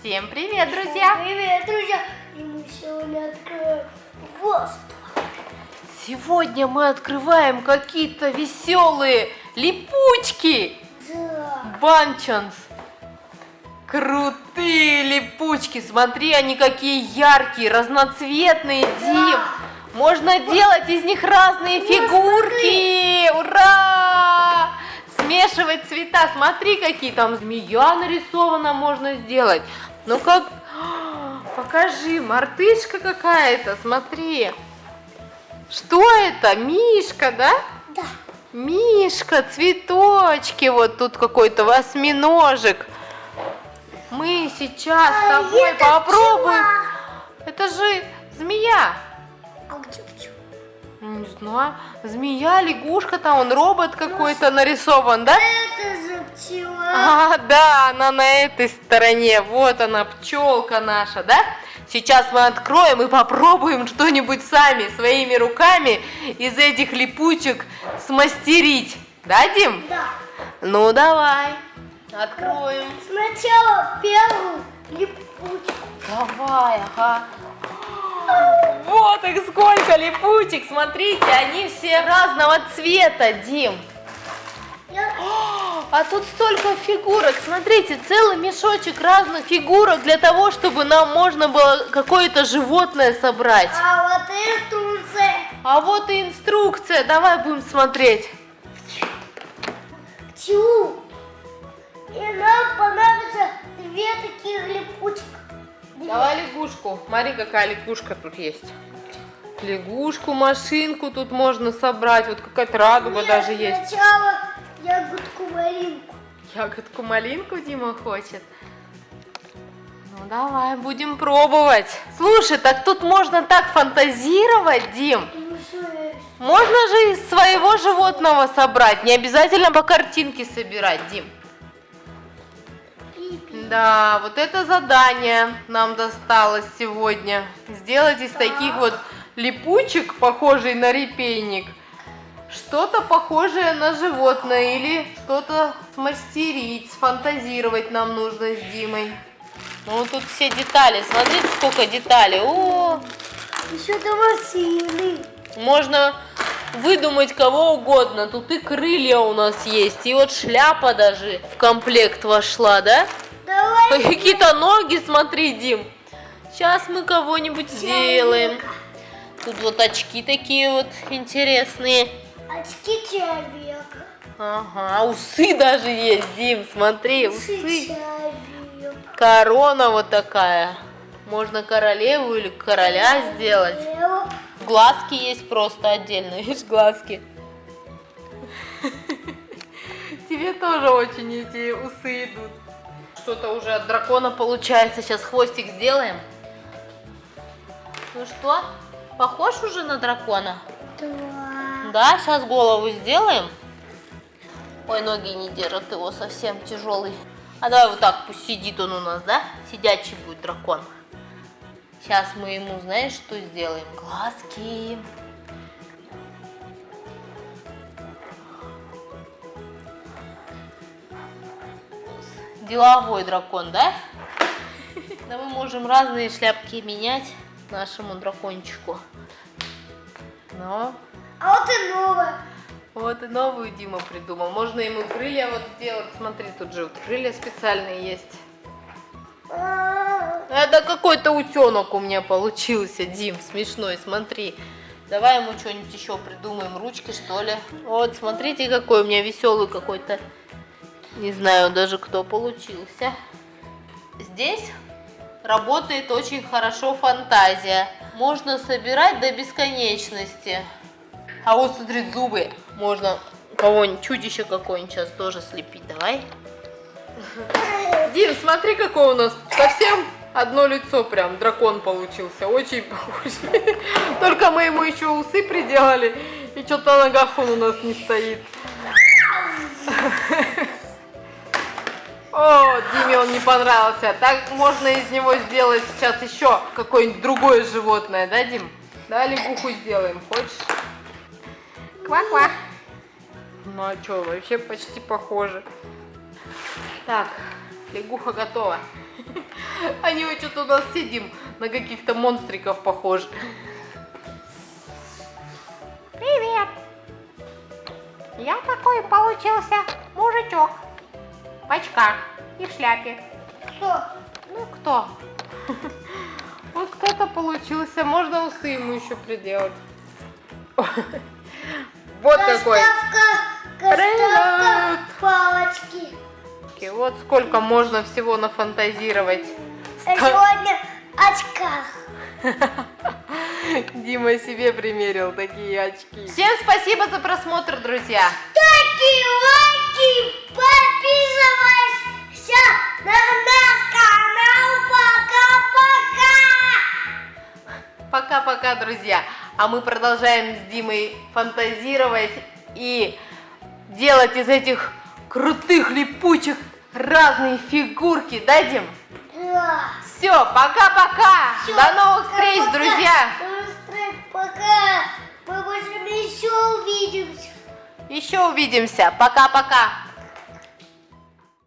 Всем привет, друзья! Привет, друзья! И мы сегодня откроем воздух. Сегодня мы открываем какие-то веселые липучки. Да. Банчанс. Крутые липучки. Смотри, они какие яркие, разноцветные, Дим. Можно делать из них разные фигурки. Ура! Смешивать цвета. Смотри, какие там змея нарисована можно сделать. Ну как... Покажи, мартышка какая-то, смотри. Что это? Мишка, да? Да. Мишка, цветочки, вот тут какой-то восьминожек. Мы сейчас с А, тобой это попробуем. пчела. Это же змея. А где пчела? Не знаю. Змея, лягушка, там он робот какой-то нарисован, да? Это за пчела. А, да, она на этой стороне. Вот она, пчелка наша, да? Сейчас мы откроем и попробуем что-нибудь сами, своими руками из этих липучек смастерить. Да, Дим? Да. Ну, давай. Откроем. Сначала первую липучку. Давай, ага. Вот их сколько липучек. Смотрите, они все разного цвета, Дим. А тут столько фигурок. Смотрите, целый мешочек разных фигурок для того, чтобы нам можно было какое-то животное собрать. А вот инструкция. А вот и инструкция. Давай будем смотреть. Пчелу. И нам понадобится Давай лягушку. Смотри, какая лягушка тут есть. Лягушку, машинку тут можно собрать. Вот какая-то радуга Нет, даже есть. Сначала ягодку малинку. Ягодку малинку Дима хочет. Ну давай, будем пробовать. Слушай, так тут можно так фантазировать, Дим. Ну? Можно же из своего животного собрать. Не обязательно по картинке собирать, Дим. Да, вот это задание нам досталось сегодня. Сделать из таких вот липучек, похожий на репейник, что-то похожее на животное или что-то смастерить, сфантазировать нам нужно с Димой. Ну, тут все детали. Смотрите, сколько деталей. О, Еще до машины. можно выдумать кого угодно. Тут и крылья у нас есть, и вот шляпа даже в комплект вошла, да? Какие-то ноги, смотри, Дим. Сейчас мы кого-нибудь сделаем. Тут вот очки такие вот интересные. Очки человека. Ага, усы даже есть, Дим, смотри, Усы усы. Корона вот такая. Можно королеву или короля сделать. Лево. Глазки есть просто отдельно, видишь, глазки. Тебе тоже очень эти усы идут. Что-то уже от дракона получается. Сейчас хвостик сделаем. Ну что, похож уже на дракона? Два. Да, сейчас голову сделаем. Ой, ноги не держат его, совсем тяжелый. А давай вот так, пусть сидит он у нас, да? Сидячий будет дракон. Сейчас мы ему, знаешь, что сделаем? Глазки. Деловой дракон, да? Да мы можем разные шляпки менять нашему дракончику. Но А вот и новая. вот и новую Дима придумал. Можно ему крылья вот сделать. Смотри, тут же вот крылья специальные есть. А, Это какой-то утенок у меня получился, Дим, смешной, смотри. Давай ему что-нибудь еще придумаем, ручки что ли. Вот, смотрите, какой у меня веселый какой-то. Не знаю даже, кто получился. Здесь работает очень хорошо фантазия. Можно собирать до бесконечности. А вот смотри, зубы. Можно кого-нибудь, чудище какое-нибудь сейчас тоже слепить. Давай. Дим, смотри, какой у нас совсем одно лицо прям, дракон получился, очень похож. Только мы ему еще усы приделали, и что-то на ногах он у нас не стоит. О, Диме он не понравился. Так можно из него сделать сейчас еще какое-нибудь другое животное, да, Дим? Да, лягуху сделаем, хочешь? Ква-ква. Ну а что, вообще почти похоже. Так, лягуха готова. Они вот что-то у нас сидим, на каких-то монстриков похожи. Привет! Я такой получился мужичок. В очках и в шляпе. Кто? Ну кто? Вот кто-то получился. Можно усы ему еще приделать. Вот какой. Доставка палочки. Вот сколько можно всего нафантазировать. А сегодня в очках. Дима себе примерил такие очки. Всем спасибо за просмотр, друзья. Такие лайки, Пока-пока. Друзья. А мы продолжаем с Димой фантазировать и делать из этих крутых липучек разные фигурки. Да, Дим? Да. Все, пока-пока. До новых встреч, пока. друзья. Пока. Мы больше еще увидимся. Еще увидимся. Пока-пока.